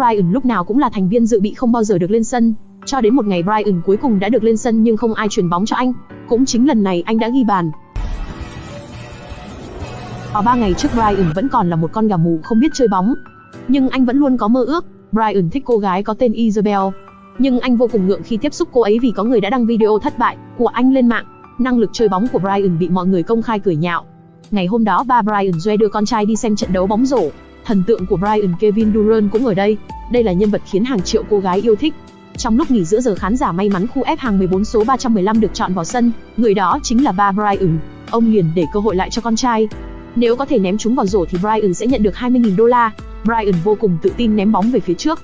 Brian lúc nào cũng là thành viên dự bị không bao giờ được lên sân. Cho đến một ngày Brian cuối cùng đã được lên sân nhưng không ai chuyển bóng cho anh. Cũng chính lần này anh đã ghi bàn. Ở ba ngày trước Brian vẫn còn là một con gà mù không biết chơi bóng. Nhưng anh vẫn luôn có mơ ước. Brian thích cô gái có tên Isabel. Nhưng anh vô cùng ngượng khi tiếp xúc cô ấy vì có người đã đăng video thất bại của anh lên mạng. Năng lực chơi bóng của Brian bị mọi người công khai cười nhạo. Ngày hôm đó ba Brian Joe đưa con trai đi xem trận đấu bóng rổ. Thần tượng của Brian Kevin Durant cũng ở đây. Đây là nhân vật khiến hàng triệu cô gái yêu thích. Trong lúc nghỉ giữa giờ khán giả may mắn khu F hàng 14 số 315 được chọn vào sân, người đó chính là ba Brian. Ông liền để cơ hội lại cho con trai. Nếu có thể ném chúng vào rổ thì Brian sẽ nhận được 20.000 đô la. Brian vô cùng tự tin ném bóng về phía trước.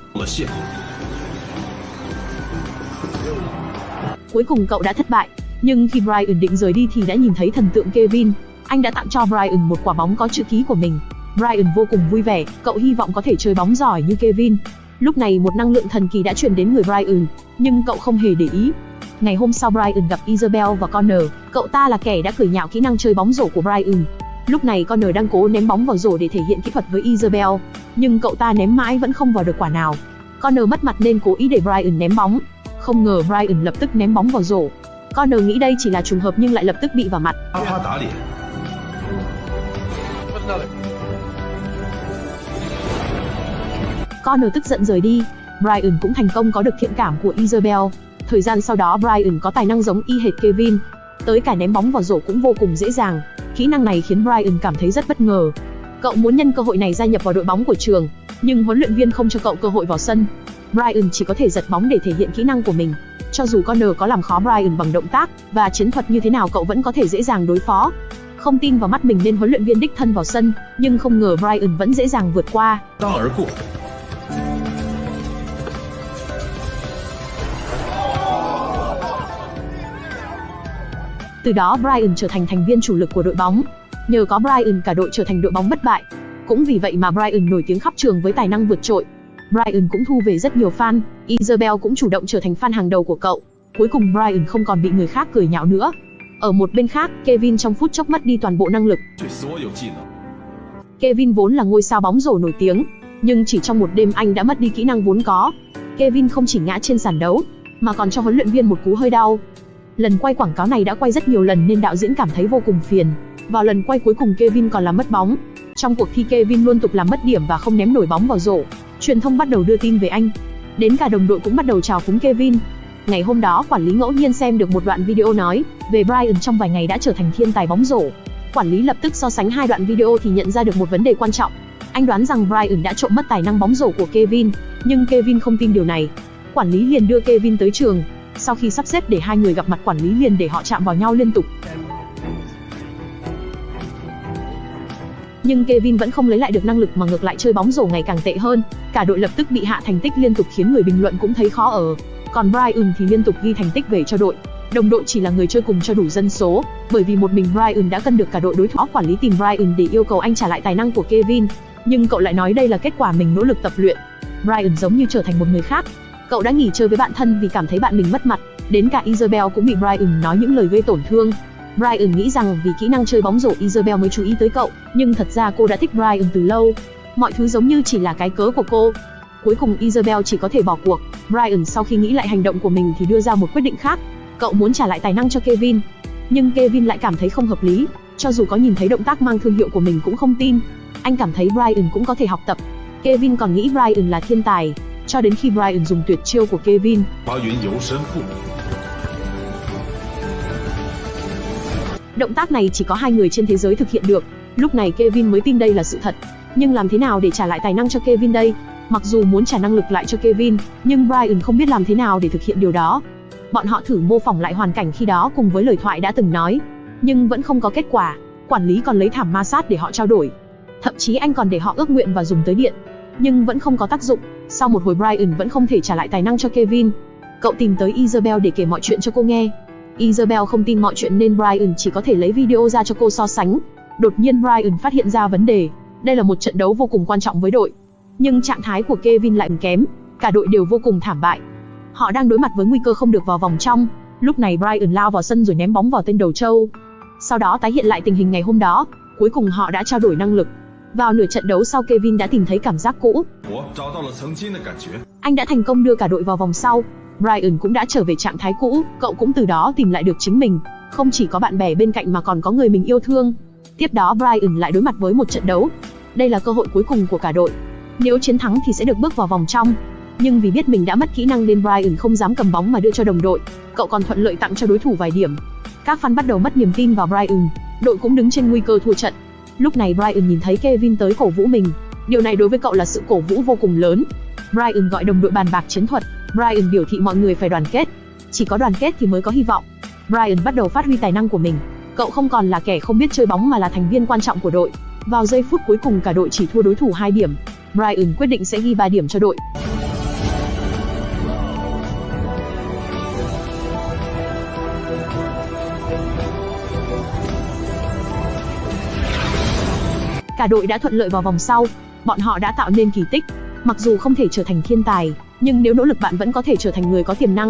Cuối cùng cậu đã thất bại, nhưng khi Brian định rời đi thì đã nhìn thấy thần tượng Kevin. Anh đã tặng cho Brian một quả bóng có chữ ký của mình. Brian vô cùng vui vẻ, cậu hy vọng có thể chơi bóng giỏi như Kevin. Lúc này một năng lượng thần kỳ đã truyền đến người Brian, nhưng cậu không hề để ý. Ngày hôm sau Brian gặp Isabel và Connor, cậu ta là kẻ đã cười nhạo kỹ năng chơi bóng rổ của Brian. Lúc này Connor đang cố ném bóng vào rổ để thể hiện kỹ thuật với Isabel, nhưng cậu ta ném mãi vẫn không vào được quả nào. Connor mất mặt nên cố ý để Brian ném bóng. Không ngờ Brian lập tức ném bóng vào rổ. Connor nghĩ đây chỉ là trùng hợp nhưng lại lập tức bị vào mặt. Connor tức giận rời đi. Brian cũng thành công có được thiện cảm của Isabel. Thời gian sau đó Brian có tài năng giống y hệt Kevin. Tới cả ném bóng vào rổ cũng vô cùng dễ dàng. Kỹ năng này khiến Brian cảm thấy rất bất ngờ. Cậu muốn nhân cơ hội này gia nhập vào đội bóng của trường, nhưng huấn luyện viên không cho cậu cơ hội vào sân. Brian chỉ có thể giật bóng để thể hiện kỹ năng của mình. Cho dù Connor có làm khó Brian bằng động tác và chiến thuật như thế nào cậu vẫn có thể dễ dàng đối phó. Không tin vào mắt mình nên huấn luyện viên đích thân vào sân, nhưng không ngờ Brian vẫn dễ dàng vượt qua. Từ đó Brian trở thành thành viên chủ lực của đội bóng. Nhờ có Brian cả đội trở thành đội bóng bất bại. Cũng vì vậy mà Brian nổi tiếng khắp trường với tài năng vượt trội. Brian cũng thu về rất nhiều fan, Isabel cũng chủ động trở thành fan hàng đầu của cậu. Cuối cùng Brian không còn bị người khác cười nhạo nữa. Ở một bên khác, Kevin trong phút chốc mất đi toàn bộ năng lực. Kevin vốn là ngôi sao bóng rổ nổi tiếng, nhưng chỉ trong một đêm anh đã mất đi kỹ năng vốn có. Kevin không chỉ ngã trên sàn đấu, mà còn cho huấn luyện viên một cú hơi đau. Lần quay quảng cáo này đã quay rất nhiều lần nên đạo diễn cảm thấy vô cùng phiền. Vào lần quay cuối cùng Kevin còn làm mất bóng. Trong cuộc thi Kevin luôn tục làm mất điểm và không ném nổi bóng vào rổ. Truyền thông bắt đầu đưa tin về anh. Đến cả đồng đội cũng bắt đầu chào phúng Kevin. Ngày hôm đó, quản lý ngẫu nhiên xem được một đoạn video nói về Brian trong vài ngày đã trở thành thiên tài bóng rổ. Quản lý lập tức so sánh hai đoạn video thì nhận ra được một vấn đề quan trọng. Anh đoán rằng Brian đã trộm mất tài năng bóng rổ của Kevin, nhưng Kevin không tin điều này. Quản lý liền đưa Kevin tới trường. Sau khi sắp xếp để hai người gặp mặt quản lý liền để họ chạm vào nhau liên tục. Nhưng Kevin vẫn không lấy lại được năng lực mà ngược lại chơi bóng rổ ngày càng tệ hơn. Cả đội lập tức bị hạ thành tích liên tục khiến người bình luận cũng thấy khó ở. Còn Brian thì liên tục ghi thành tích về cho đội. Đồng đội chỉ là người chơi cùng cho đủ dân số, bởi vì một mình Brian đã cân được cả đội đối thủ. Quản lý tìm Brian để yêu cầu anh trả lại tài năng của Kevin, nhưng cậu lại nói đây là kết quả mình nỗ lực tập luyện. Brian giống như trở thành một người khác. Cậu đã nghỉ chơi với bạn thân vì cảm thấy bạn mình mất mặt, đến cả Isabel cũng bị Brian nói những lời gây tổn thương. Brian nghĩ rằng vì kỹ năng chơi bóng rổ Isabel mới chú ý tới cậu, nhưng thật ra cô đã thích Brian từ lâu. Mọi thứ giống như chỉ là cái cớ của cô. Cuối cùng Isabel chỉ có thể bỏ cuộc. Brian sau khi nghĩ lại hành động của mình thì đưa ra một quyết định khác. Cậu muốn trả lại tài năng cho Kevin. Nhưng Kevin lại cảm thấy không hợp lý. Cho dù có nhìn thấy động tác mang thương hiệu của mình cũng không tin. Anh cảm thấy Brian cũng có thể học tập. Kevin còn nghĩ Brian là thiên tài. Cho đến khi Brian dùng tuyệt chiêu của Kevin. Động tác này chỉ có hai người trên thế giới thực hiện được. Lúc này Kevin mới tin đây là sự thật. Nhưng làm thế nào để trả lại tài năng cho Kevin đây? Mặc dù muốn trả năng lực lại cho Kevin, nhưng Brian không biết làm thế nào để thực hiện điều đó. Bọn họ thử mô phỏng lại hoàn cảnh khi đó cùng với lời thoại đã từng nói, nhưng vẫn không có kết quả. Quản lý còn lấy thảm ma sát để họ trao đổi. Thậm chí anh còn để họ ước nguyện và dùng tới điện, nhưng vẫn không có tác dụng. Sau một hồi Brian vẫn không thể trả lại tài năng cho Kevin. Cậu tìm tới Isabel để kể mọi chuyện cho cô nghe. Isabel không tin mọi chuyện nên Brian chỉ có thể lấy video ra cho cô so sánh. Đột nhiên Brian phát hiện ra vấn đề. Đây là một trận đấu vô cùng quan trọng với đội. Nhưng trạng thái của Kevin lại kém. Cả đội đều vô cùng thảm bại. Họ đang đối mặt với nguy cơ không được vào vòng trong. Lúc này Brian lao vào sân rồi ném bóng vào tên đầu trâu. Sau đó tái hiện lại tình hình ngày hôm đó. Cuối cùng họ đã trao đổi năng lực. Vào nửa trận đấu sau Kevin đã tìm thấy cảm giác cũ. Anh đã thành công đưa cả đội vào vòng sau. Brian cũng đã trở về trạng thái cũ, cậu cũng từ đó tìm lại được chính mình. Không chỉ có bạn bè bên cạnh mà còn có người mình yêu thương. Tiếp đó Brian lại đối mặt với một trận đấu. Đây là cơ hội cuối cùng của cả đội. Nếu chiến thắng thì sẽ được bước vào vòng trong. Nhưng vì biết mình đã mất kỹ năng nên Brian không dám cầm bóng mà đưa cho đồng đội. Cậu còn thuận lợi tặng cho đối thủ vài điểm. Các fan bắt đầu mất niềm tin vào Brian. Đội cũng đứng trên nguy cơ thua trận. Lúc này Brian nhìn thấy Kevin tới cổ vũ mình. Điều này đối với cậu là sự cổ vũ vô cùng lớn. Brian gọi đồng đội bàn bạc chiến thuật. Brian biểu thị mọi người phải đoàn kết. Chỉ có đoàn kết thì mới có hy vọng. Brian bắt đầu phát huy tài năng của mình. Cậu không còn là kẻ không biết chơi bóng mà là thành viên quan trọng của đội. Vào giây phút cuối cùng cả đội chỉ thua đối thủ 2 điểm. Brian quyết định sẽ ghi 3 điểm cho đội. Cả đội đã thuận lợi vào vòng sau, bọn họ đã tạo nên kỳ tích. Mặc dù không thể trở thành thiên tài, nhưng nếu nỗ lực bạn vẫn có thể trở thành người có tiềm năng.